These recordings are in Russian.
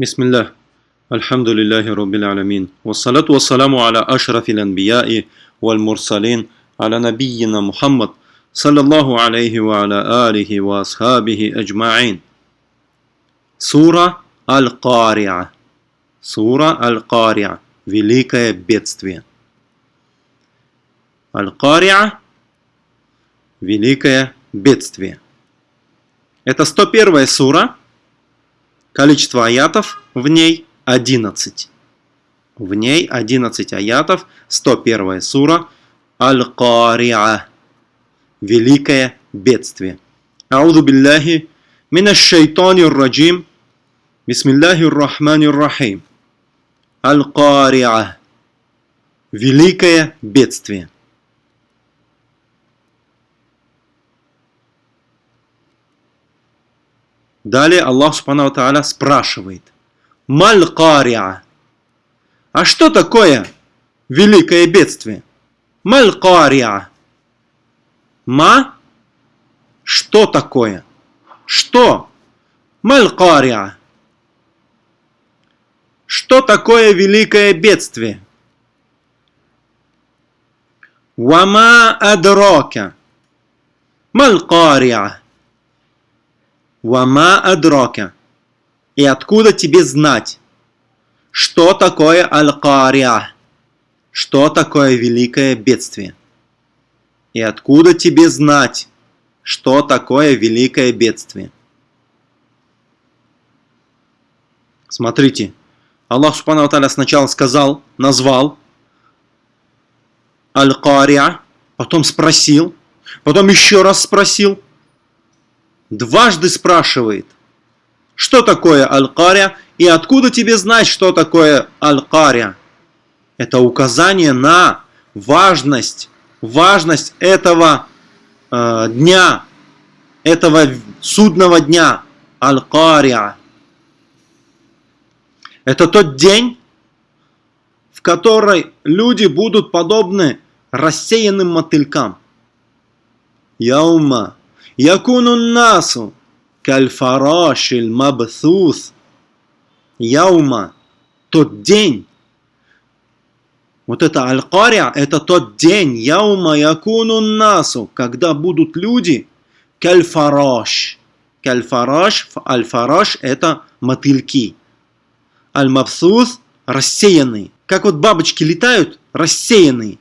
بسم الله الحمد لله رب العالمين والصلاة والسلام على أشرف الأنبياء والمرسلين على نبينا محمد صلى الله عليه وعلى آله وأصحابه أجمعين Сура Аль-Кариа. Сура Аль-Кариа. Великое бедствие. Аль-Кариа. Великое бедствие. Это 101 сура. Количество аятов в ней 11. В ней 11 аятов, 101 сура Аль-Кариа. Великое бедствие. Ауду билляхи минаш шайтани раджим. Бисмиллахи рахмани рахим. Аль-Кариа. Великое бедствие. Далее Аллах Субхану Тааля спрашивает. Маль-Кариа. А что такое великое бедствие? Маль-Кариа. Ма? Что такое? Что? Маль-Кариа. Что такое великое бедствие? Вама адрока. Маль-Кариа. Вама адрока. И откуда тебе знать, что такое Аль-Кариа? Что такое великое бедствие? И откуда тебе знать, что такое великое бедствие? Смотрите, Аллах Субхану сначала сказал, назвал Аль-Кариа, потом спросил, потом еще раз спросил, дважды спрашивает, что такое Аль-Кариа и откуда тебе знать, что такое Аль-Кариа. Это указание на важность, важность этого э, дня, этого судного дня, Аль-Кариа. Это тот день, в который люди будут подобны рассеянным мотылькам. Яума якуну насу кальфарашиль мабсус. Яума, тот день. Вот это аль-кария, это тот день, яума якуну насу, когда будут люди кальфараш. Кальфараш, аль-фараш это мотыльки аль-мабсус – рассеянный. Как вот бабочки летают, рассеянные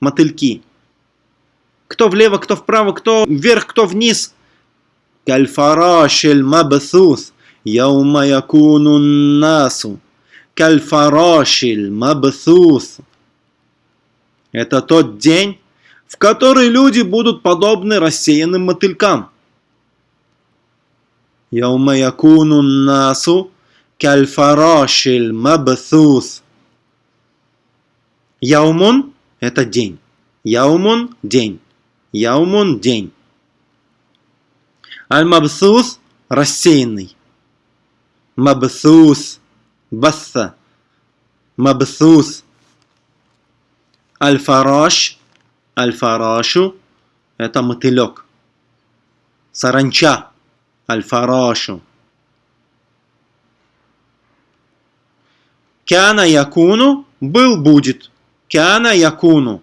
мотыльки. Кто влево, кто вправо, кто вверх, кто вниз. Кальфарашель мабсус. Яума якуну насу. Кальфарашель мабсус. Это тот день, в который люди будут подобны рассеянным мотылькам. Яума якуну насу кальфарашиль мабсус. Яумун – это день. Яумун – день. Яумун – день. Аль-мабсус – рассеянный. Мабсус – басса. Мабсус. Аль-фараш – аль-фарашу – это мотылек. Саранча – аль-фарашу. Кяна якуну был будет. Кяна якуну.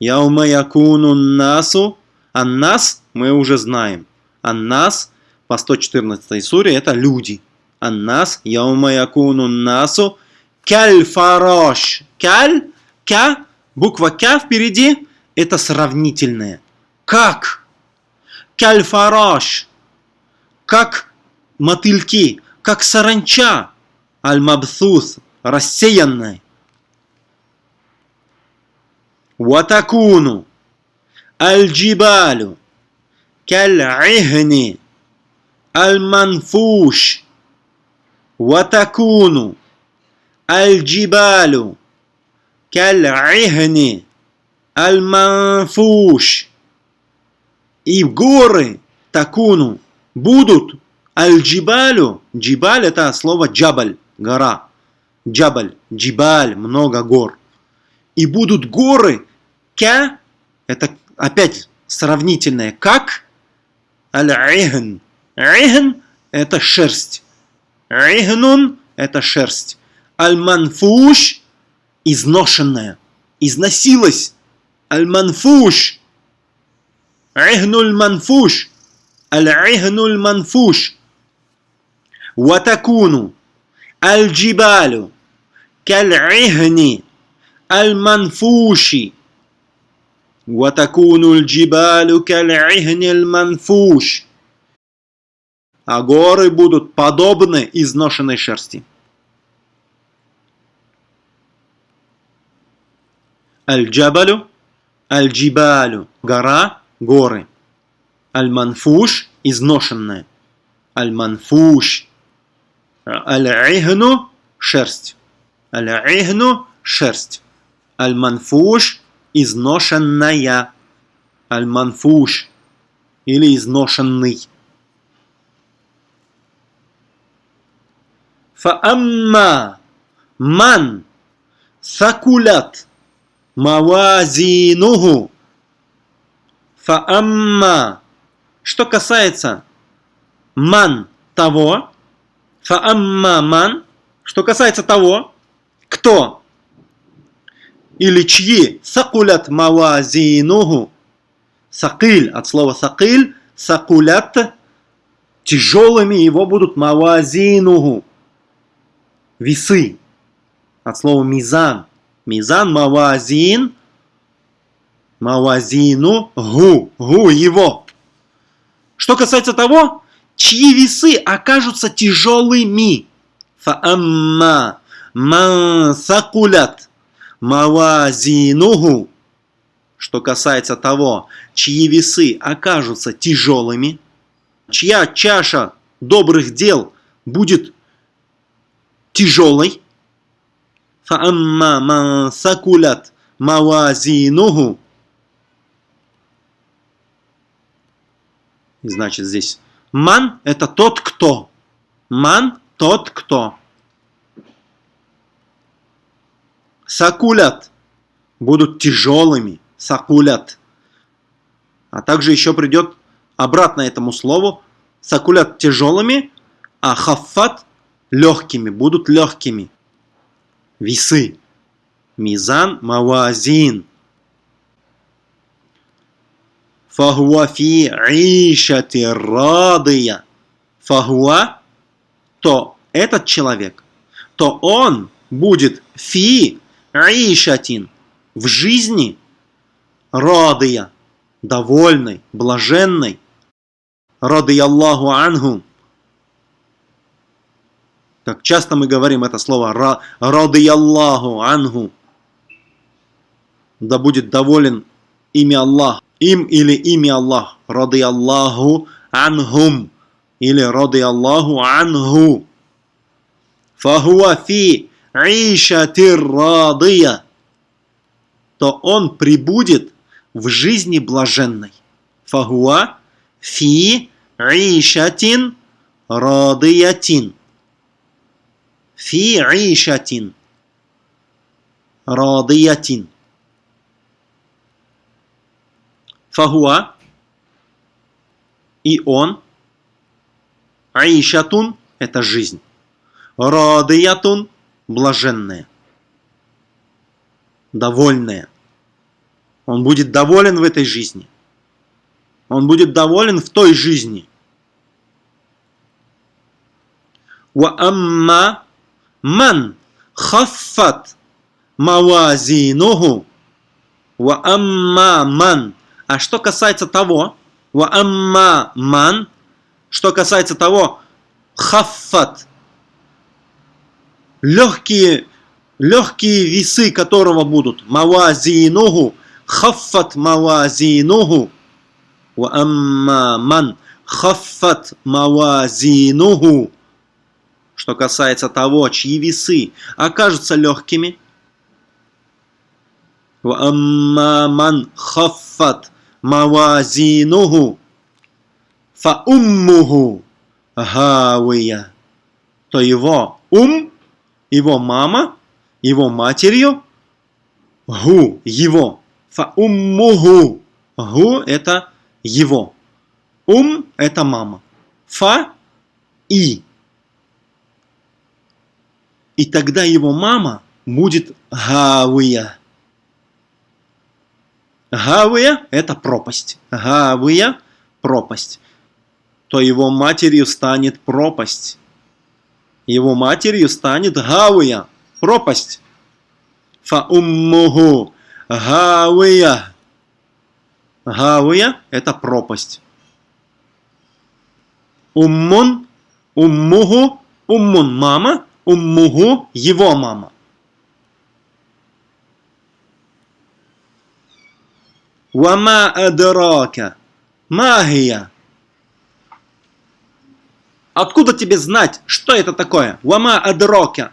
Яума якуну насу. Аннас мы уже знаем. Аннас по 114 суре это люди. Аннас яума якуну насу. Кяль фарош. Кяль, кя, буква кя впереди, это сравнительное. Как? Кяль фарош. Как мотыльки, как саранча аль-мабсус, рассеянной. Ватакуну аль-джибалю каль-ихни аль-манфуш. Ватакуну аль-джибалю каль-ихни аль-манфуш. И горы такуну будут аль-джибалю. Джибаль это слово джабаль гора. Джабаль, джибаль, много гор. И будут горы, кя, это опять сравнительное, как аль-ихн. Ихн – это шерсть. Игнун – это шерсть. Аль-манфуш – изношенная, износилась. Аль-манфуш. Игнуль манфуш. Аль-игнуль манфуш. Ватакуну. Аль-джибалю. Каль-игни. Аль-манфуши وتكون الجبال كالعهن المنفوش а горы будут подобны изношенной шерсти. Аль-Джабалю, Аль-Джибалю, гора, горы. Аль-Манфуш, изношенная. Аль-Манфуш. Аль-Ихну, шерсть. Аль-Ихну, шерсть. Аль-Манфуш, изношенная, альманфуш или изношенный. Фаамма ман сакулят мавазинуху. Фаамма. Что касается ман того, фаамма ман, что касается того, кто или чьи сакулят мавазинуху, сакиль, от слова сакиль, сакулят, тяжелыми его будут мавазинуху, весы. От слова мизан. Мизан мавазин. Мавазину гу. Гу его. Что касается того, чьи весы окажутся тяжелыми. Фаамма ман сакулят мавазинуху. Что касается того, чьи весы окажутся тяжелыми, чья чаша добрых дел будет тяжелой. Фаамма ман сакулят мавазинуху. Значит, здесь ман – это тот, кто. Ман – тот, кто. Сакулят будут тяжелыми. Сакулят. А также еще придет обратно этому слову. Сакулят тяжелыми, а хаффат легкими, будут легкими. Весы. Мизан мавазин. Фахуа фи ишати радия. Фахуа, то этот человек, то он будет фи ишатин, в жизни радия, довольный, блаженный. Радия Аллаху анху, как часто мы говорим это слово «Рады Аллаху Ангу». Да будет доволен имя Аллах. Им или имя Аллах. Рады Аллаху Ангум. Или Рады Аллаху Ангу. Фахуа фи радия. То он прибудет в жизни блаженной. Фахуа фи ишатин радиятин фи ишатин радиятин. Фахуа и он Аишатун – это жизнь. Радиятун – блаженная, довольная. Он будет доволен в этой жизни. Он будет доволен в той жизни. Амма Ман хаффат мавазинуху ва амма ман. А что касается того, ва амма ман, что касается того, хаффат, легкие, легкие весы которого будут, мавазинуху, хаффат мавазинуху, ва амма ман, хаффат мавазинуху, что касается того, чьи весы окажутся легкими. ман хаффат мавазинуху фауммуху гавия. То его ум, его мама, его матерью, гу, его. Фауммуху. Гу – это его. Ум – это мама. Фа – и. И тогда его мама будет Гавия. Гавия – это пропасть. Гавия – пропасть. То его матерью станет пропасть. Его матерью станет Гавия – пропасть. Фауммуху Гавия. Гавия – это пропасть. Уммун, уммуху, уммун – мама, уммуху – его мама. Вама адрака. Магия. Откуда тебе знать, что это такое? Вама адрака.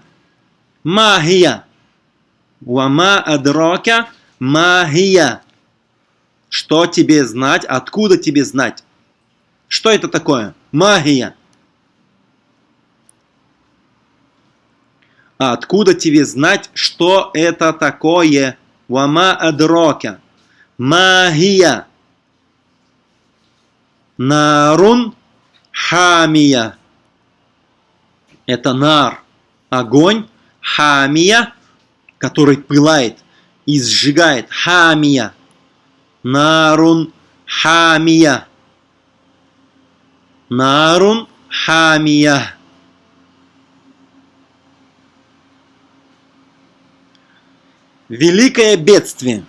Магия. Вама адрака. Магия. Что тебе знать? Откуда тебе знать? Что это такое? Магия. А откуда тебе знать, что это такое? Вама адрока. Магия. Нарун хамия. Это нар. Огонь. Хамия, который пылает и сжигает. Хамия. Нарун хамия. Нарун хамия. Великое бедствие.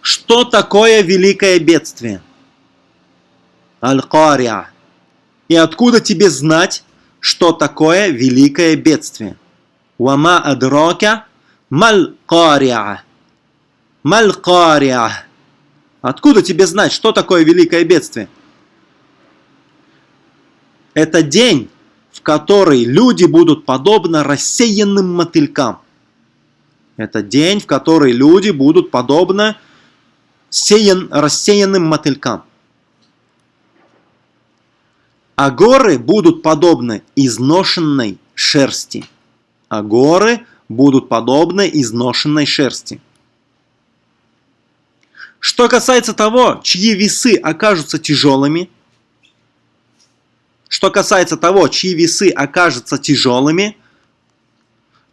Что такое великое бедствие? Аль-Кариа. И откуда тебе знать, что такое великое бедствие? Вама адрака маль-кариа. Маль-кариа. Откуда тебе знать, что такое великое бедствие? Это день, в который люди будут подобно рассеянным мотылькам. Это день, в который люди будут подобно сеян, рассеянным мотылькам. А горы будут подобны изношенной шерсти. А горы будут подобны изношенной шерсти. Что касается того, чьи весы окажутся тяжелыми, что касается того, чьи весы окажутся тяжелыми,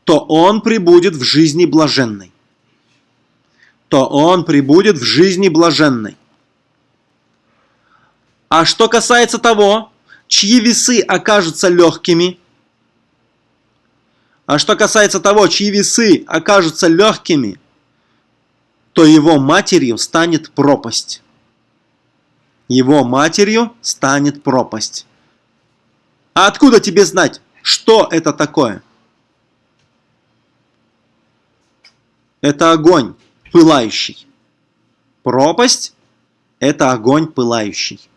то он прибудет в жизни блаженной. То он прибудет в жизни блаженной. А что касается того, чьи весы окажутся легкими, а что касается того, чьи весы окажутся легкими, то его матерью станет пропасть. Его матерью станет пропасть. А откуда тебе знать, что это такое? Это огонь пылающий. Пропасть – это огонь пылающий.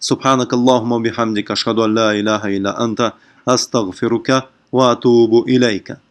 سبحانك اللهم وبحمدك أشهد أن لا إله إلا أنت أستغفرك وأتوب إليك.